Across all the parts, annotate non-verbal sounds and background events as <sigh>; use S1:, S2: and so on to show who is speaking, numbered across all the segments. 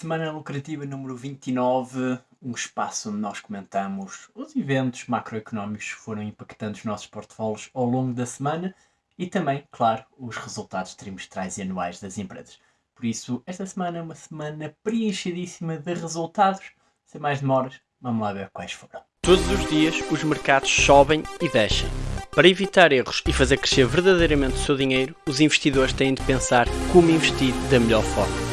S1: Semana lucrativa número 29, um espaço onde nós comentamos os eventos macroeconómicos que foram impactando os nossos portfólios ao longo da semana e também, claro, os resultados trimestrais e anuais das empresas. Por isso, esta semana é uma semana preenchidíssima de resultados. Sem mais demoras, vamos lá ver quais foram.
S2: Todos os dias os mercados sobem e descem. Para evitar erros e fazer crescer verdadeiramente o seu dinheiro, os investidores têm de pensar como investir da melhor forma.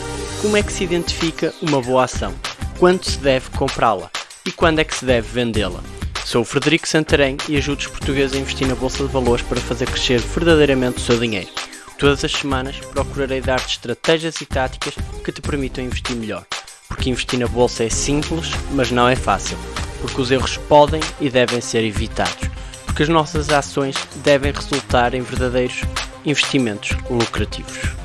S2: Como é que se identifica uma boa ação? Quando se deve comprá-la? E quando é que se deve vendê-la? Sou o Frederico Santarém e ajudo os portugueses a investir na Bolsa de Valores para fazer crescer verdadeiramente o seu dinheiro. Todas as semanas procurarei dar-te estratégias e táticas que te permitam investir melhor. Porque investir na Bolsa é simples, mas não é fácil. Porque os erros podem e devem ser evitados. Porque as nossas ações devem resultar em verdadeiros investimentos lucrativos.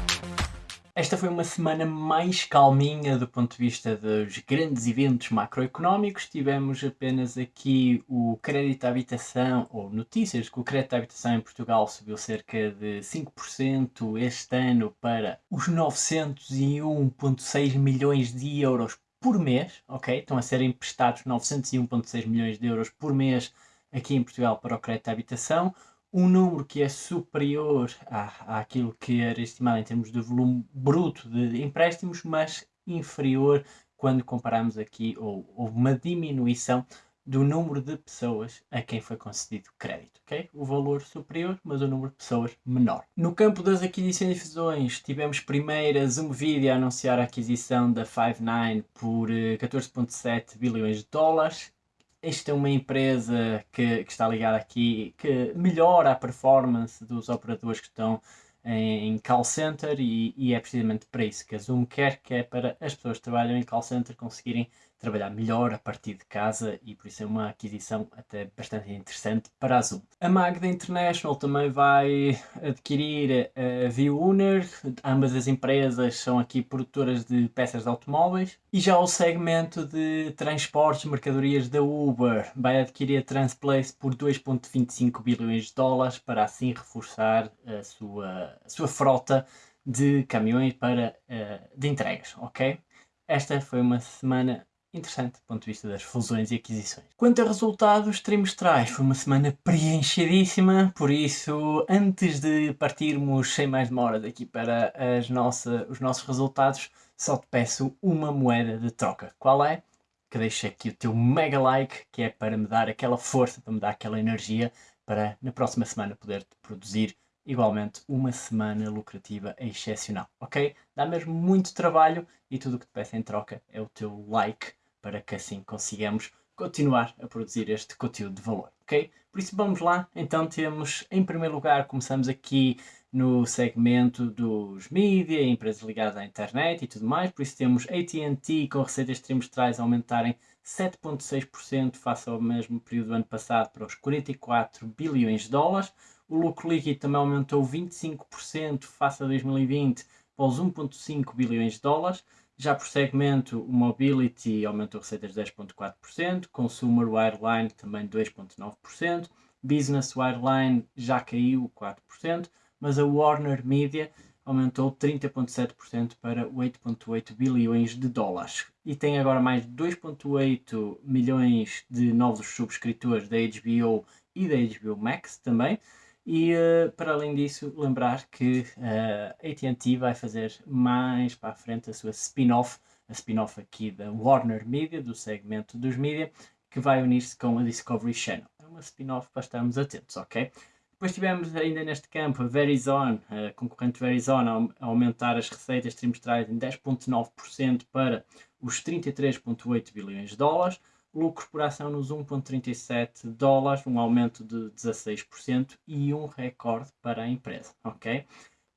S1: Esta foi uma semana mais calminha do ponto de vista dos grandes eventos macroeconómicos. Tivemos apenas aqui o crédito à habitação, ou notícias que o crédito à habitação em Portugal subiu cerca de 5% este ano para os 901,6 milhões de euros por mês, ok? Estão a ser emprestados 901,6 milhões de euros por mês aqui em Portugal para o crédito à habitação um número que é superior à, àquilo que era estimado em termos de volume bruto de empréstimos, mas inferior quando comparamos aqui, ou houve uma diminuição do número de pessoas a quem foi concedido crédito, ok? O valor superior, mas o número de pessoas menor. No campo das aquisições tivemos primeiro a Zoomvideo a anunciar a aquisição da Five9 por 14.7 eh, bilhões de dólares esta é uma empresa que, que, está ligada aqui, que melhora a performance dos operadores que estão em, call center e, e, é precisamente para isso que a Zoom quer, que é para as pessoas que trabalham em call center conseguirem trabalhar melhor a partir de casa e por isso é uma aquisição até bastante interessante para a Zoom. A Magda International também vai adquirir a ViewUner, ambas as empresas são aqui produtoras de peças de automóveis e já o segmento de transportes mercadorias da Uber vai adquirir a Transplace por 2.25 bilhões de dólares para assim reforçar a sua, a sua frota de caminhões para, uh, de entregas, ok? Esta foi uma semana interessante do ponto de vista das fusões e aquisições. Quanto a resultados trimestrais, foi uma semana preenchidíssima, por isso, antes de partirmos sem mais demora daqui para as nossa, os nossos resultados, só te peço uma moeda de troca. Qual é? Que deixa aqui o teu mega like, que é para me dar aquela força, para me dar aquela energia, para na próxima semana poder produzir igualmente uma semana lucrativa excepcional, ok? Dá mesmo muito trabalho e tudo o que te peço em troca é o teu like para que assim consigamos continuar a produzir este conteúdo de valor, ok? Por isso vamos lá, então temos em primeiro lugar, começamos aqui no segmento dos mídia, empresas ligadas à internet e tudo mais, por isso temos AT&T com receitas trimestrais aumentarem 7.6% face ao mesmo período do ano passado para os 44 bilhões de dólares, o lucro líquido também aumentou 25% face a 2020 para os 1.5 bilhões de dólares, já por segmento, o Mobility aumentou receitas 10.4%, Consumer Wireline também 2.9%, Business Wireline já caiu 4%, mas a Warner Media aumentou 30.7% para 8.8 bilhões de dólares. E tem agora mais 2.8 milhões de novos subscritores da HBO e da HBO Max também. E uh, para além disso, lembrar que uh, a AT&T vai fazer mais para a frente a sua spin-off, a spin-off aqui da Warner Media, do segmento dos mídia, que vai unir-se com a Discovery Channel. É uma spin-off para estarmos atentos, ok? Depois tivemos ainda neste campo a Verizon, a concorrente Verizon, a aumentar as receitas trimestrais em 10,9% para os 33,8 bilhões de dólares lucro por ação nos 1.37 dólares, um aumento de 16% e um recorde para a empresa, ok?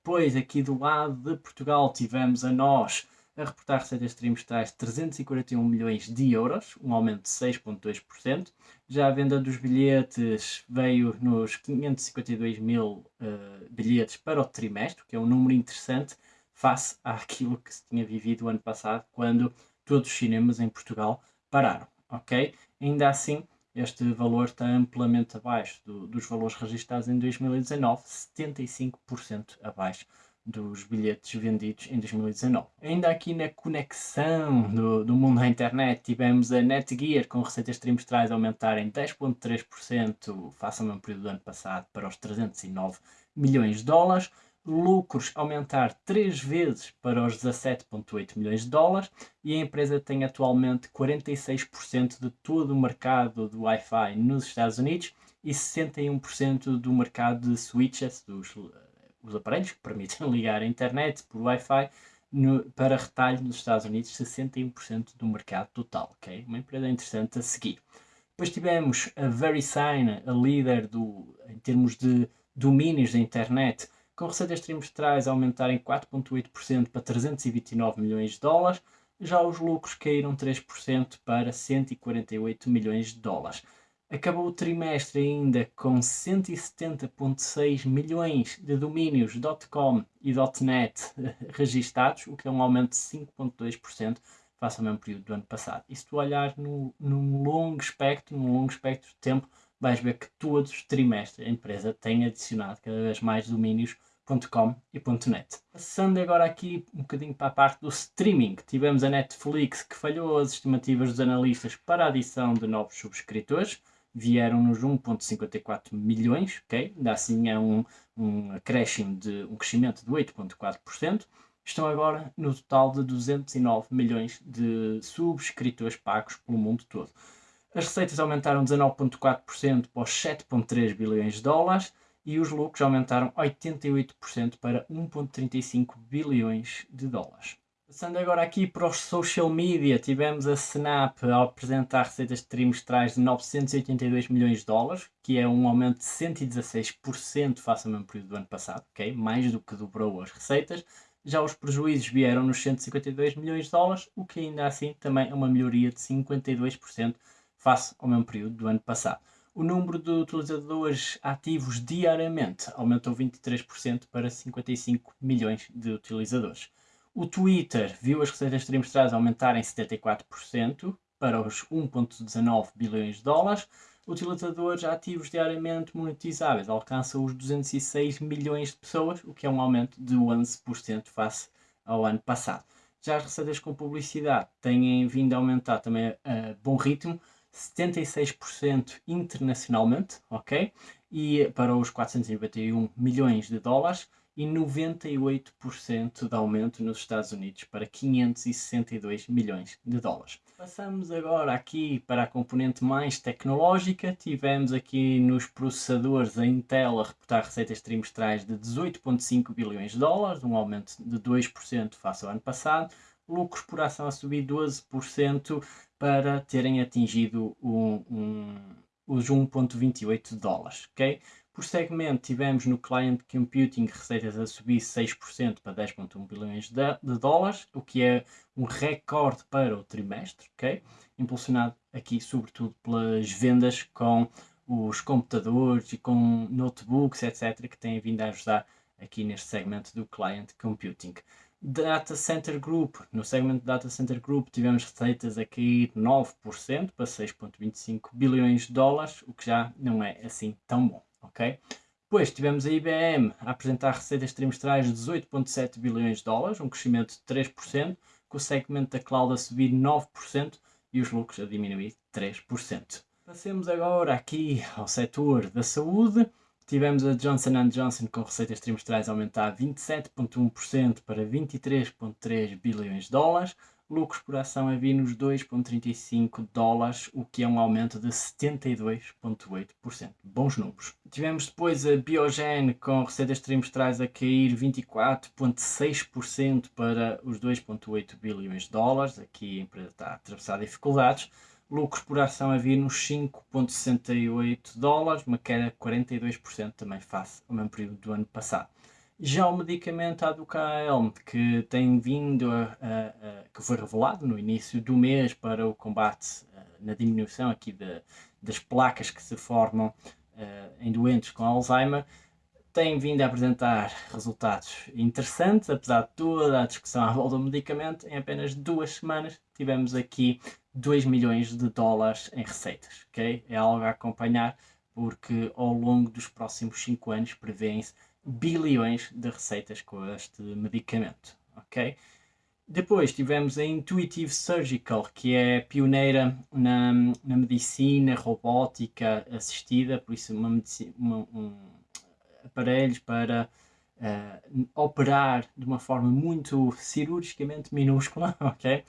S1: Pois aqui do lado de Portugal tivemos a nós a reportar receitas trimestrais de 341 milhões de euros, um aumento de 6,2%. Já a venda dos bilhetes veio nos 552 mil uh, bilhetes para o trimestre, que é um número interessante face àquilo que se tinha vivido o ano passado, quando todos os cinemas em Portugal pararam ok? Ainda assim, este valor está amplamente abaixo do, dos valores registrados em 2019, 75% abaixo dos bilhetes vendidos em 2019. Ainda aqui na conexão do, do mundo da internet, tivemos a Netgear com receitas trimestrais aumentarem 10,3% face ao mesmo período do ano passado para os 309 milhões de dólares, lucros aumentar 3 vezes para os 17,8 milhões de dólares e a empresa tem atualmente 46% de todo o mercado do Wi-Fi nos Estados Unidos e 61% do mercado de switches, dos os aparelhos que permitem <laughs> ligar a internet por Wi-Fi para retalho nos Estados Unidos, 61% do mercado total. ok? Uma empresa interessante a seguir. Depois tivemos a VeriSign, a líder do, em termos de domínios da internet, com receitas trimestrais aumentarem 4,8% para 329 milhões de dólares, já os lucros caíram 3% para 148 milhões de dólares. Acabou o trimestre ainda com 170,6 milhões de domínios .com e .net <laughs> registados, o que é um aumento de 5,2% face ao mesmo período do ano passado. E se tu olhar no, num longo espectro, num longo espectro de tempo, vais ver que todos os trimestres a empresa tem adicionado cada vez mais domínios .com e .net. Passando agora aqui um bocadinho para a parte do streaming, tivemos a Netflix que falhou as estimativas dos analistas para a adição de novos subscritores, vieram-nos 1,54 milhões, ok? Ainda assim é um, um acréscimo de um crescimento de 8,4%. Estão agora no total de 209 milhões de subscritores pagos pelo mundo todo. As receitas aumentaram 19,4% para os 7,3 bilhões de dólares e os lucros aumentaram 88% para 1,35 bilhões de dólares. Passando agora aqui para os social media, tivemos a Snap a apresentar receitas trimestrais de 982 milhões de dólares, que é um aumento de 116% face ao mesmo período do ano passado, ok? mais do que dobrou as receitas. Já os prejuízos vieram nos 152 milhões de dólares, o que ainda assim também é uma melhoria de 52% face ao mesmo período do ano passado. O número de utilizadores ativos diariamente aumentou 23% para 55 milhões de utilizadores. O Twitter viu as receitas trimestrais aumentarem 74% para os 1,19 bilhões de dólares. Utilizadores ativos diariamente monetizáveis alcançam os 206 milhões de pessoas, o que é um aumento de 11% face ao ano passado. Já as receitas com publicidade têm vindo a aumentar também a bom ritmo, 76% internacionalmente, ok? E para os 491 milhões de dólares e 98% de aumento nos Estados Unidos para 562 milhões de dólares. Passamos agora aqui para a componente mais tecnológica. Tivemos aqui nos processadores a Intel a reportar receitas trimestrais de 18,5 bilhões de dólares, um aumento de 2% face ao ano passado. Lucros por ação a subir 12% para terem atingido um, um, os 1,28 dólares. Okay? Por segmento, tivemos no Client Computing receitas a subir 6% para 10,1 bilhões de, de, dólares, o que é um recorde para o trimestre, ok? Impulsionado aqui sobretudo pelas vendas com os computadores e com notebooks, etc., que têm vindo a ajudar aqui neste segmento do Client Computing. Data Center Group, no segmento Data Center Group tivemos receitas a cair 9% para 6,25 bilhões de dólares, o que já não é assim tão bom ok? Depois tivemos a IBM a apresentar receitas trimestrais de 18,7 bilhões de dólares, um crescimento de 3%, com o segmento da cloud a subir 9% e os lucros a diminuir 3%. Passemos agora aqui ao setor da saúde. Tivemos a Johnson Johnson com receitas trimestrais a aumentar 27,1% para 23,3 bilhões de dólares, lucros por ação a vir nos 2,35 dólares, o que é um aumento de 72,8%. Bons números. Tivemos depois a Biogen com receitas trimestrais a cair 24,6% para os 2,8 bilhões de dólares. Aqui a empresa está a atravessar dificuldades. Lucros por ação a vir nos 5,68 dólares, uma queda de 42% também face ao mesmo período do ano passado. Já o medicamento Aducaelm, que tem vindo a, a, a, que foi revelado no início do mês para o combate uh, na diminuição aqui de, das placas que se formam uh, em doentes com Alzheimer, tem vindo a apresentar resultados interessantes, apesar de toda a discussão à volta do medicamento, em apenas duas semanas tivemos aqui 2 milhões de dólares em receitas, ok? É algo a acompanhar porque ao longo dos próximos 5 anos prevêem-se bilhões de receitas com este medicamento, ok? Depois tivemos a Intuitive Surgical, que é pioneira na, na medicina robótica assistida, por isso uma, uma um, aparelhos para uh, operar de uma forma muito cirurgicamente minúscula, <laughs> ok?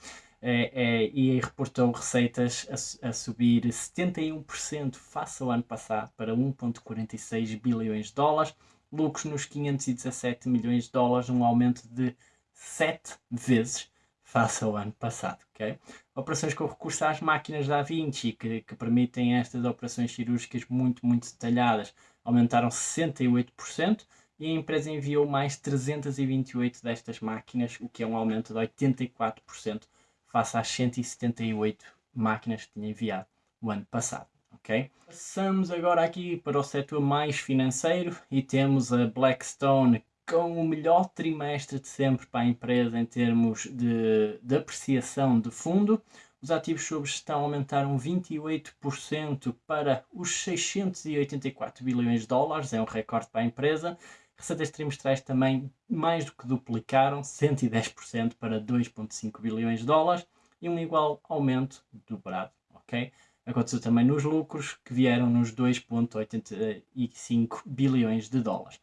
S1: É, é, e reportou receitas a, a, subir 71% face ao ano passado para 1,46 bilhões de dólares, lucros nos 517 milhões de dólares, um aumento de 7 vezes face ao ano passado. Okay? Operações com recurso às máquinas da Vinci, que, que permitem estas operações cirúrgicas muito, muito detalhadas, aumentaram 68% e a empresa enviou mais 328 destas máquinas, o que é um aumento de 84% face às 178 máquinas que tinha enviado o ano passado. Okay? Passamos agora aqui para o setor mais financeiro e temos a Blackstone com o melhor trimestre de sempre para a empresa em termos de, de apreciação de fundo. Os ativos sob gestão aumentaram 28% para os 684 bilhões de dólares, é um recorde para a empresa. Receitas trimestrais também mais do que duplicaram, 110% para 2,5 bilhões de dólares e um igual aumento dobrado, ok? Aconteceu também nos lucros, que vieram nos 2,85 bilhões de dólares.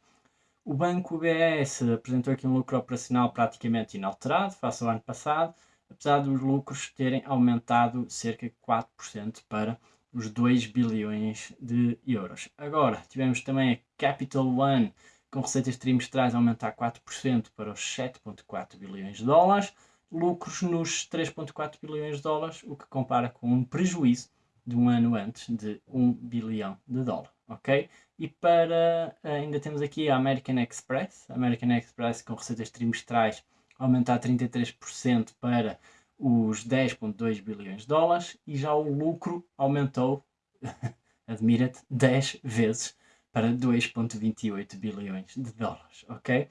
S1: O Banco BS apresentou aqui um lucro operacional praticamente inalterado face ao ano passado, apesar dos lucros terem aumentado cerca de 4% para os 2 bilhões de euros. Agora, tivemos também a Capital One, com receitas trimestrais a aumentar 4% para os 7,4 bilhões de dólares, lucros nos 3,4 bilhões de dólares, o que compara com um prejuízo de um ano antes de 1 bilhão de dólares, ok? E para, ainda temos aqui a American Express, American Express com receitas trimestrais aumentar 33% para os 10.2 bilhões de dólares e já o lucro aumentou, <laughs> admira-te, 10 vezes para 2.28 bilhões de dólares, ok?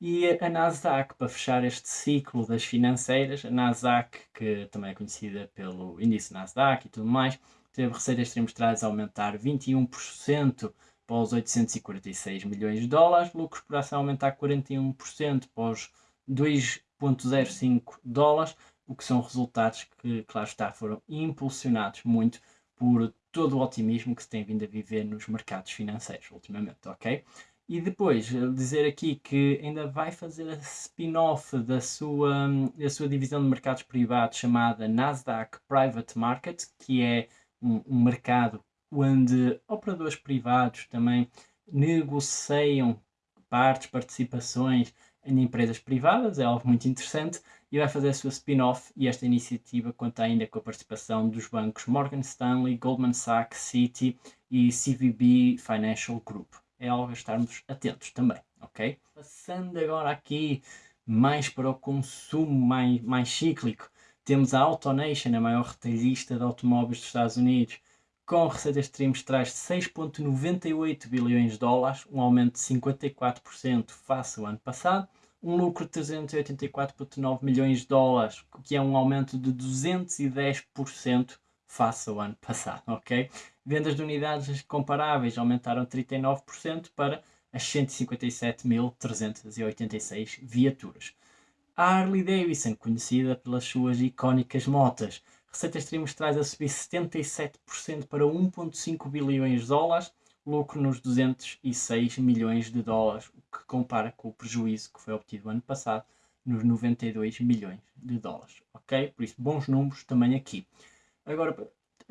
S1: E a Nasdaq, para fechar este ciclo das financeiras, a Nasdaq, que também é conhecida pelo índice Nasdaq e tudo mais, teve receitas trimestrais a aumentar 21% para os 846 milhões de dólares, lucros por ação aumentar 41% para os 2,05 dólares, o que são resultados que, claro está, foram impulsionados muito por todo o otimismo que se tem vindo a viver nos mercados financeiros ultimamente, ok? E depois, dizer aqui que ainda vai fazer a spin-off da sua, da sua divisão de mercados privados chamada Nasdaq Private Market, que é um, um mercado onde operadores privados também negociam partes, participações em empresas privadas, é algo muito interessante, e vai fazer a sua spin-off e esta iniciativa conta ainda com a participação dos bancos Morgan Stanley, Goldman Sachs, Citi e CVB Financial Group é algo a estarmos atentos também, ok? Passando agora aqui mais para o consumo mais, mais cíclico, temos a AutoNation, a maior retalhista de automóveis dos Estados Unidos, com receitas trimestrais de 6,98 bilhões de dólares, um aumento de 54% face ao ano passado, um lucro de 384,9 milhões de dólares, que é um aumento de 210% face ao ano passado, ok? Vendas de unidades comparáveis aumentaram 39% para as 157.386 viaturas. A Harley Davidson, conhecida pelas suas icónicas motas, receitas trimestrais a subir 77% para 1,5 bilhões de dólares, lucro nos 206 milhões de dólares, o que compara com o prejuízo que foi obtido ano passado nos 92 milhões de dólares. Ok? Por isso, bons números também aqui. Agora,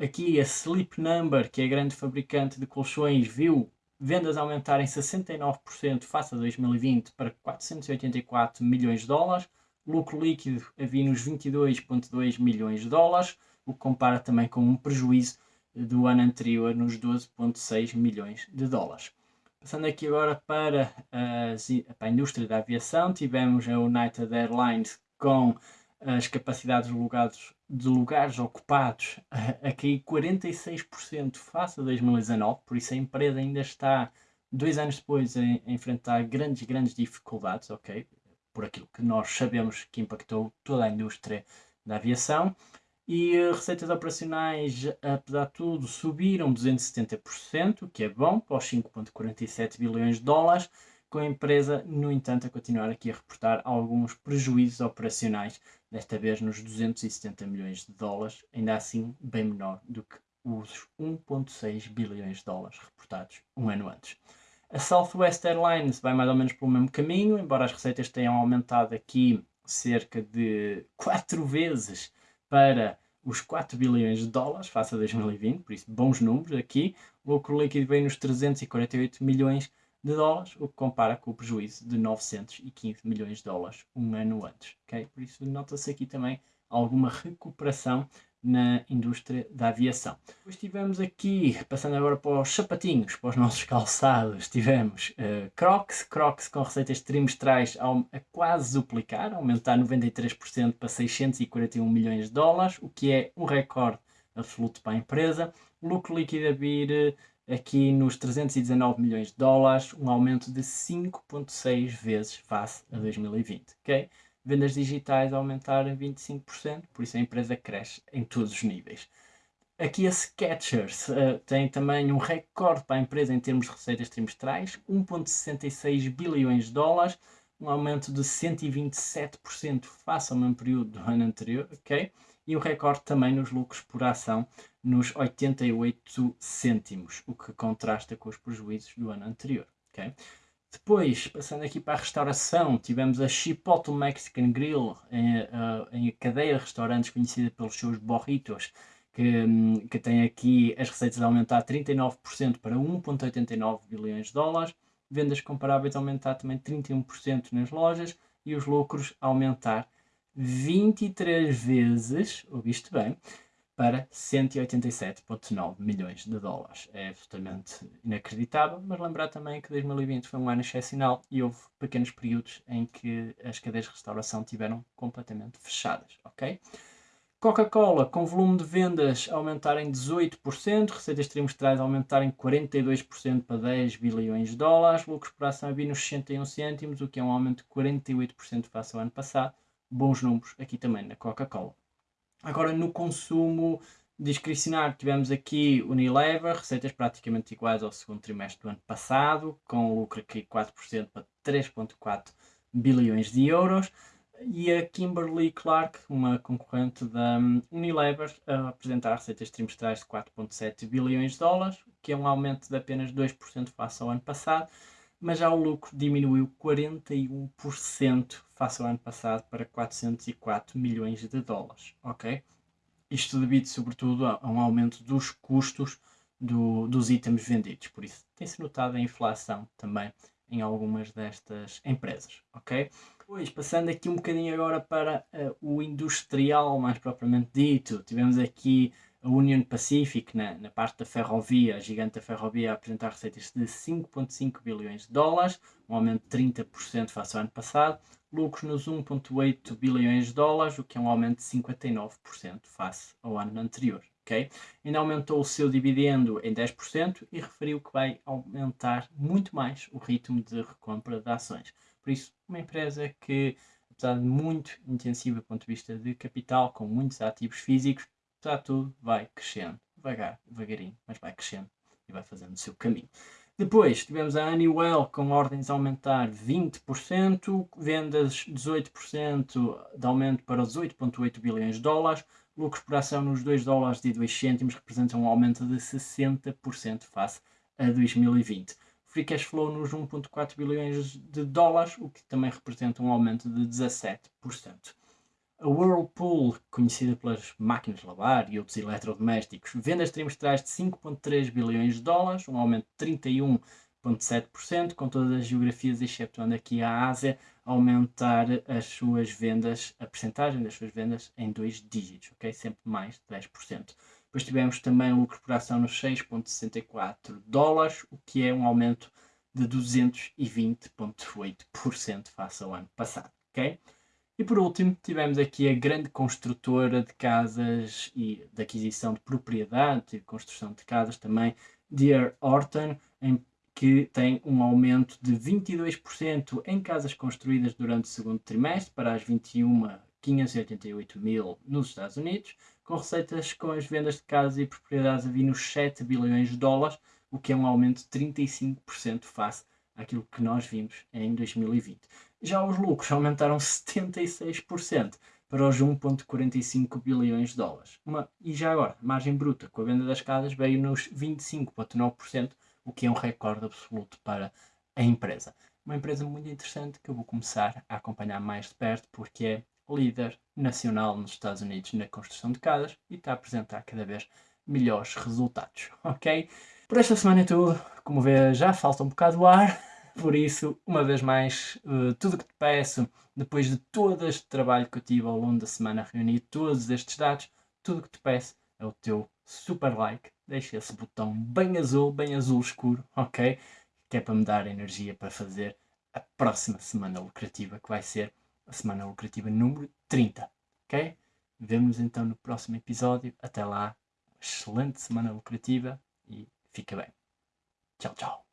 S1: Aqui a Sleep Number, que é a grande fabricante de colchões, viu vendas aumentarem 69% face a 2020 para 484 milhões de dólares, lucro líquido havia nos 22,2 milhões de dólares, o que compara também com um prejuízo do ano anterior nos 12,6 milhões de dólares. Passando aqui agora para, as, para a indústria da aviação, tivemos a United Airlines com as capacidades de lugares, de lugares ocupados a, a cair 46% face a 2019, por isso a empresa ainda está, dois anos depois, a, a enfrentar grandes, grandes dificuldades, ok? Por aquilo que nós sabemos que impactou toda a indústria da aviação. E uh, receitas operacionais, apesar de tudo, subiram 270%, o que é bom, para os 5,47 bilhões de dólares, com a empresa, no entanto, a continuar aqui a reportar alguns prejuízos operacionais, desta vez nos 270 milhões de dólares, ainda assim bem menor do que os 1,6 bilhões de dólares reportados um ano antes. A Southwest Airlines vai mais ou menos pelo mesmo caminho, embora as receitas tenham aumentado aqui cerca de 4 vezes para os 4 bilhões de dólares face a 2020, por isso bons números aqui. O lucro líquido vem nos 348 milhões de dólares, o que compara com o prejuízo de 915 milhões de dólares um ano antes. Okay? Por isso nota-se aqui também alguma recuperação na indústria da aviação. Depois tivemos aqui, passando agora para os sapatinhos, para os nossos <laughs> calçados, tivemos uh, Crocs, Crocs com receitas trimestrais a, a quase duplicar, aumentar 93% para 641 milhões de dólares, o que é um recorde absoluto para a empresa. Lucro líquido a vir uh, aqui nos 319 milhões de dólares, um aumento de 5.6 vezes face a 2020, ok? Vendas digitais aumentaram 25%, por isso a empresa cresce em todos os níveis. Aqui a Skechers uh, tem também um recorde para a empresa em termos de receitas trimestrais, 1,66 bilhões de dólares, um aumento de 127% face ao mesmo período do ano anterior, ok? E o recorde também nos lucros por ação, nos 88 cêntimos, o que contrasta com os prejuízos do ano anterior, ok? Depois, passando aqui para a restauração, tivemos a Chipotle Mexican Grill, em, uh, em cadeia de restaurantes conhecida pelos seus burritos, que, um, que tem aqui as receitas a aumentar 39% para 1,89 bilhões de dólares, vendas comparáveis a aumentar também 31% nas lojas e os lucros a aumentar 23 vezes, ouviste bem, para 187,9 milhões de dólares. É absolutamente inacreditável, mas lembrar também que 2020 foi um ano excepcional e houve pequenos períodos em que as cadeias de restauração tiveram completamente fechadas, ok? Coca-Cola, com volume de vendas aumentarem 18%, receitas trimestrais aumentarem 42% para 10 bilhões de dólares, lucros por ação a vir nos 61 cêntimos, o que é um aumento de 48% face ao ano passado. Bons números aqui também na Coca-Cola. Agora, no consumo discricionário, tivemos aqui Unilever, receitas praticamente iguais ao segundo trimestre do ano passado, com lucro aqui 4% para 3,4 bilhões de euros. E a Kimberly Clark, uma concorrente da Unilever, a apresentar receitas trimestrais de 4,7 bilhões de dólares, que é um aumento de apenas 2% face ao ano passado, mas já o lucro diminuiu 41% face ao ano passado para 404 milhões de dólares, ok? Isto devido sobretudo a, um aumento dos custos do, dos itens vendidos, por isso tem-se notado a inflação também em algumas destas empresas, ok? Pois, passando aqui um bocadinho agora para uh, o industrial mais propriamente dito, tivemos aqui a Union Pacific, na, na parte da ferrovia, a gigante da ferrovia, a apresentar receitas de 5,5 bilhões de dólares, um aumento de 30% face ao ano passado, lucros nos 1,8 bilhões de dólares, o que é um aumento de 59% face ao ano anterior. Okay? Ainda aumentou o seu dividendo em 10% e referiu que vai aumentar muito mais o ritmo de recompra de ações. Por isso, uma empresa que, apesar de muito intensiva do ponto de vista de capital, com muitos ativos físicos, está tudo vai crescendo, devagar, devagarinho, mas vai crescendo e vai fazendo o seu caminho. Depois tivemos a Honeywell com ordens a aumentar 20%, vendas 18% de aumento para os 8,8 bilhões de dólares, lucros por ação nos 2 dólares e 2 cêntimos representam um aumento de 60% face a 2020. Free cash flow nos 1,4 bilhões de dólares, o que também representa um aumento de 17%. A Whirlpool, conhecida pelas máquinas de lavar e outros eletrodomésticos, vendas trimestrais de 5,3 bilhões de dólares, um aumento de 31,7%, com todas as geografias, exceptuando aqui a Ásia, aumentar as suas vendas, a percentagem das suas vendas em dois dígitos, ok? Sempre mais de 10%. Depois tivemos também lucro por ação nos 6,64 dólares, o que é um aumento de 220,8% face ao ano passado, ok? E por último, tivemos aqui a grande construtora de casas e de aquisição de propriedade e construção de casas também, D.R. Horton, em, que tem um aumento de 22% em casas construídas durante o segundo trimestre para as 21.588 mil nos Estados Unidos, com receitas com as vendas de casas e propriedades a vir nos 7 bilhões de dólares, o que é um aumento de 35% face àquilo que nós vimos em 2020. Já os lucros aumentaram <laughs> 76% para os 1,45 bilhões de dólares. Uma, e já agora, margem bruta com a venda das casas veio nos 25,9%, o que é um recorde absoluto para a empresa. Uma empresa muito interessante que eu vou começar a acompanhar mais de perto porque é líder nacional nos Estados Unidos na construção de casas e está a apresentar cada vez melhores resultados, <laughs> ok? Por esta semana é tudo. Como vê, já falta um bocado de ar, por isso, uma vez mais, uh, tudo o que te peço, depois de todo este trabalho que eu tive ao longo da semana reunir todos estes dados, tudo o que te peço é o teu super like. Deixa esse botão bem azul, bem azul escuro, ok? Que é para me dar energia para fazer a próxima semana lucrativa, que vai ser a semana lucrativa número 30, ok? Vemo-nos então no próximo episódio. Até lá, excelente semana lucrativa e fica bem. Tchau, tchau.